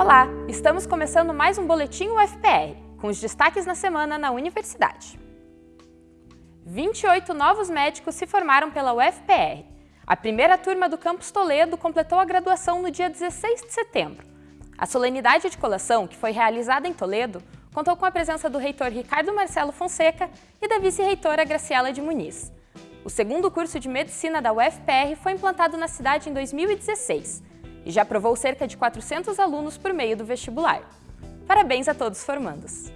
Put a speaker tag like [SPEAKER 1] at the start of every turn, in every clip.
[SPEAKER 1] Olá, estamos começando mais um Boletim UFPR, com os destaques na semana na Universidade. 28 novos médicos se formaram pela UFPR. A primeira turma do Campus Toledo completou a graduação no dia 16 de setembro. A solenidade de colação, que foi realizada em Toledo, contou com a presença do reitor Ricardo Marcelo Fonseca e da vice-reitora Graciela de Muniz. O segundo curso de Medicina da UFPR foi implantado na cidade em 2016 e já aprovou cerca de 400 alunos por meio do vestibular. Parabéns a todos formandos!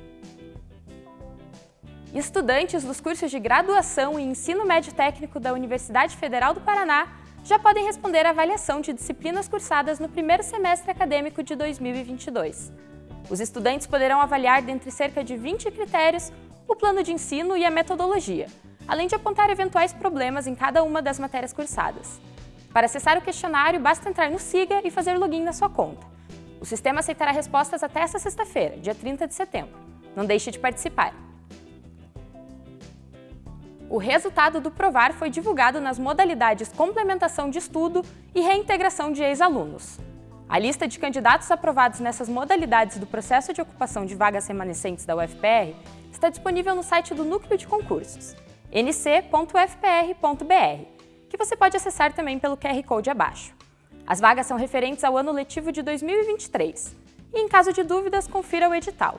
[SPEAKER 1] Estudantes dos cursos de graduação e ensino médio técnico da Universidade Federal do Paraná já podem responder à avaliação de disciplinas cursadas no primeiro semestre acadêmico de 2022. Os estudantes poderão avaliar dentre cerca de 20 critérios o plano de ensino e a metodologia, além de apontar eventuais problemas em cada uma das matérias cursadas. Para acessar o questionário, basta entrar no SIGA e fazer login na sua conta. O sistema aceitará respostas até esta sexta-feira, dia 30 de setembro. Não deixe de participar. O resultado do Provar foi divulgado nas modalidades Complementação de Estudo e Reintegração de Ex-Alunos. A lista de candidatos aprovados nessas modalidades do processo de ocupação de vagas remanescentes da UFPR está disponível no site do Núcleo de Concursos, nc.ufpr.br que você pode acessar também pelo QR Code abaixo. As vagas são referentes ao ano letivo de 2023 e, em caso de dúvidas, confira o edital.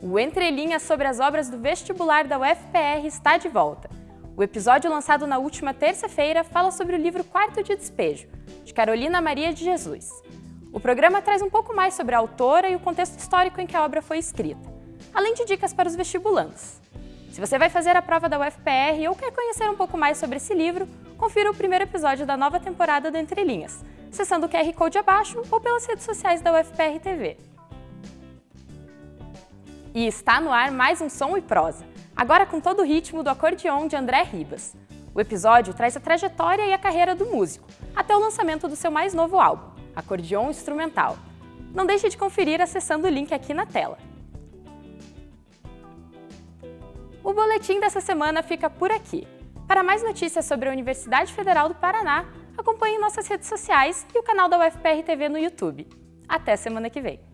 [SPEAKER 1] O Entre Linhas sobre as obras do vestibular da UFPR está de volta. O episódio lançado na última terça-feira fala sobre o livro Quarto de Despejo, de Carolina Maria de Jesus. O programa traz um pouco mais sobre a autora e o contexto histórico em que a obra foi escrita, além de dicas para os vestibulandos. Se você vai fazer a prova da UFPR ou quer conhecer um pouco mais sobre esse livro, confira o primeiro episódio da nova temporada do Entre Linhas, acessando o QR Code abaixo ou pelas redes sociais da UFPR TV. E está no ar mais um Som e Prosa, agora com todo o ritmo do acordeon de André Ribas. O episódio traz a trajetória e a carreira do músico, até o lançamento do seu mais novo álbum, Acordeon Instrumental. Não deixe de conferir acessando o link aqui na tela. O boletim dessa semana fica por aqui. Para mais notícias sobre a Universidade Federal do Paraná, acompanhe nossas redes sociais e o canal da UFPR TV no YouTube. Até semana que vem!